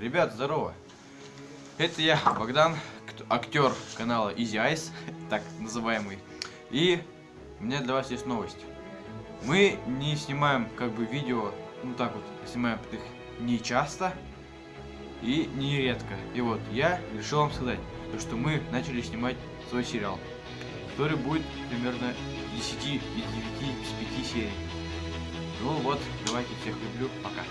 Ребят, здорово! Это я, Богдан, актер канала Easy Ice, так называемый. И у меня для вас есть новость. Мы не снимаем как бы видео, ну так вот, снимаем их не часто и не редко. И вот я решил вам сказать, то, что мы начали снимать свой сериал, который будет примерно 10 из 9 с 5 серий. Ну вот, давайте всех люблю, пока.